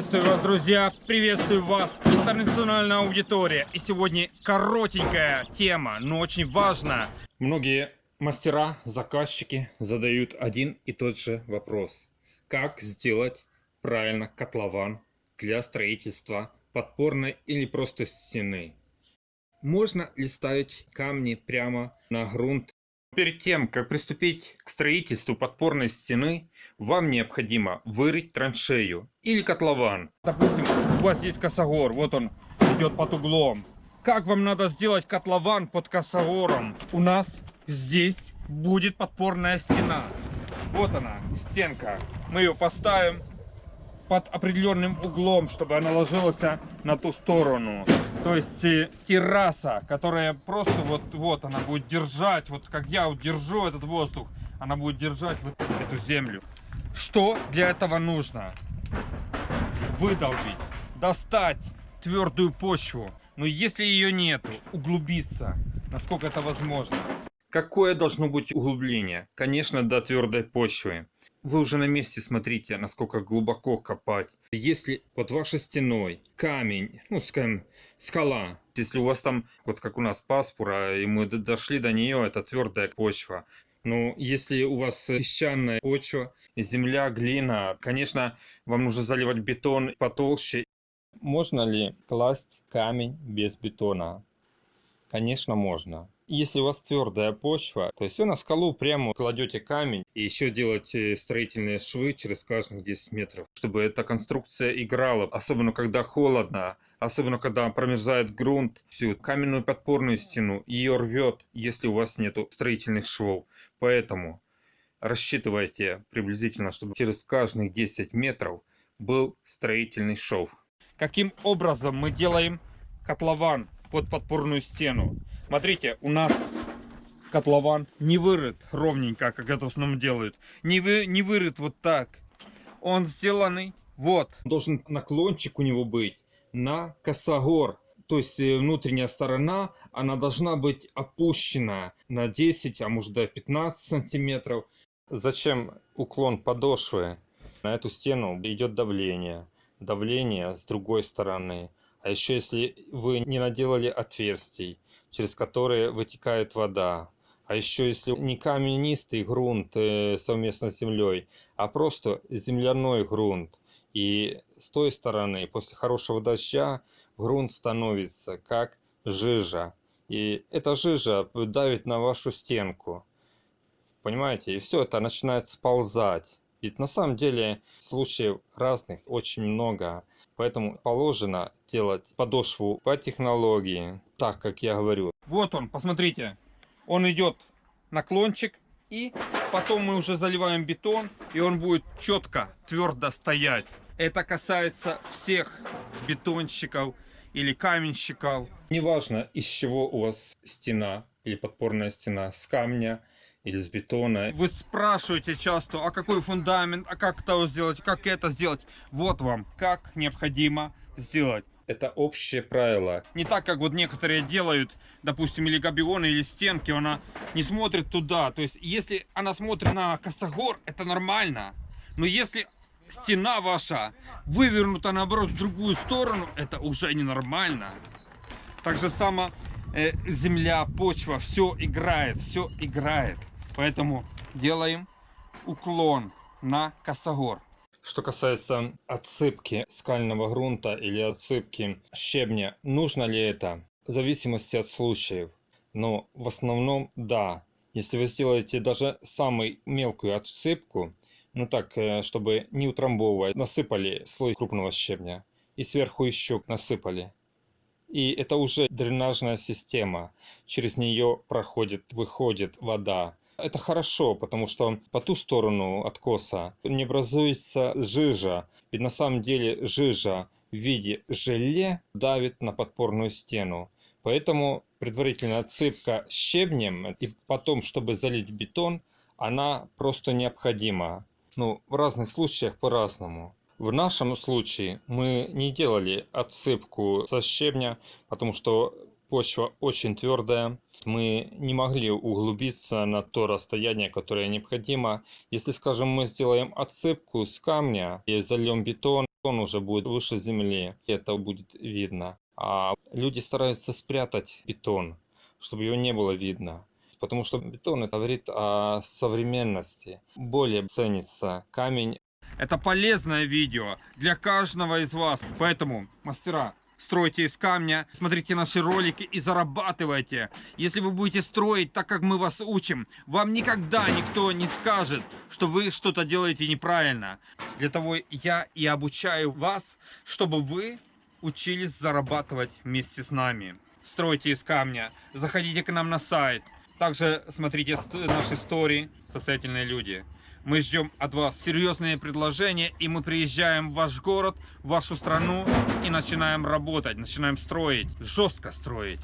Приветствую вас, друзья! Приветствую вас, интернациональная аудитория! И сегодня коротенькая тема, но очень важная. Многие мастера, заказчики задают один и тот же вопрос. Как сделать правильно котлован для строительства подпорной или просто стены? Можно ли ставить камни прямо на грунт Перед тем, как приступить к строительству подпорной стены, вам необходимо вырыть траншею или котлован. Допустим, у вас есть косогор, вот он идет под углом. Как вам надо сделать котлован под косогором? У нас здесь будет подпорная стена. Вот она, стенка. Мы ее поставим под определенным углом, чтобы она ложилась на ту сторону. То есть э, терраса, которая просто вот, вот она будет держать, вот как я вот держу этот воздух, она будет держать вот эту землю. Что для этого нужно? Выдолбить, достать твердую почву. Но если ее нету, углубиться, насколько это возможно. Какое должно быть углубление? Конечно, до твердой почвы. Вы уже на месте смотрите, насколько глубоко копать. Если под вашей стеной камень, ну, скажем, скала, если у вас там, вот как у нас паспора, и мы дошли до нее, это твердая почва. Но если у вас песчаная почва, земля, глина, конечно, вам нужно заливать бетон потолще. Можно ли класть камень без бетона? Конечно, можно. Если у вас твердая почва, то есть вы на скалу прямо кладете камень и еще делаете строительные швы через каждых 10 метров, чтобы эта конструкция играла, особенно когда холодно, особенно когда промерзает грунт, всю каменную подпорную стену, ее рвет, если у вас нет строительных швов. Поэтому рассчитывайте приблизительно, чтобы через каждых 10 метров был строительный шов. Каким образом мы делаем котлован под подпорную стену. Смотрите, у нас котлован не вырыт ровненько, как это в основном делают. Не, вы, не вырыт вот так. Он сделанный вот. Должен наклончик у него быть на косогор. То есть э, внутренняя сторона, она должна быть опущена на 10, а может до 15 сантиметров. Зачем уклон подошвы? На эту стену идет давление. Давление с другой стороны. А еще если вы не наделали отверстий, через которые вытекает вода. А еще если не каменистый грунт э, совместно с землей, а просто земляной грунт. И с той стороны, после хорошего дождя, грунт становится как жижа. И эта жижа давит на вашу стенку. Понимаете? И все это начинает сползать. Ведь на самом деле случаев разных очень много. Поэтому положено делать подошву по технологии, так как я говорю. Вот он, посмотрите. Он идет наклончик. И потом мы уже заливаем бетон. И он будет четко, твердо стоять. Это касается всех бетонщиков или каменщиков. Неважно, из чего у вас стена или подпорная стена, с камня или с бетона. Вы спрашиваете часто, а какой фундамент, а как это сделать, как это сделать. Вот вам, как необходимо сделать. Это общее правило. Не так, как вот некоторые делают, допустим, или габионы, или стенки, она не смотрит туда. То есть, если она смотрит на косогор, это нормально. Но если стена ваша вывернута, наоборот, в другую сторону, это уже ненормально. Так же само э, земля, почва, все играет, все играет. Поэтому делаем уклон на косогор. Что касается отсыпки скального грунта или отсыпки щебня, нужно ли это? В зависимости от случаев. Но в основном да. Если вы сделаете даже самую мелкую отсыпку, ну так, э, чтобы не утрамбовывать, насыпали слой крупного щебня и сверху еще насыпали. И это уже дренажная система. Через нее проходит, выходит вода. Это хорошо, потому что по ту сторону откоса не образуется жижа. Ведь на самом деле жижа в виде желе давит на подпорную стену. Поэтому предварительная отсыпка щебнем и потом, чтобы залить бетон, она просто необходима. Ну, в разных случаях по-разному. В нашем случае мы не делали отсыпку со щебня, потому что почва очень твердая. Мы не могли углубиться на то расстояние, которое необходимо. Если, скажем, мы сделаем отсыпку с камня и зальем бетон, он уже будет выше земли, это будет видно. А люди стараются спрятать бетон, чтобы его не было видно. Потому что бетон это говорит о современности. Более ценится камень. Это полезное видео для каждого из вас. Поэтому, мастера, стройте из камня, смотрите наши ролики и зарабатывайте. Если вы будете строить так, как мы вас учим, вам никогда никто не скажет, что вы что-то делаете неправильно. Для того я и обучаю вас, чтобы вы учились зарабатывать вместе с нами. Стройте из камня, заходите к нам на сайт. Также смотрите наши стори «Состоятельные люди». Мы ждем от вас серьезные предложения, и мы приезжаем в ваш город, в вашу страну и начинаем работать, начинаем строить, жестко строить.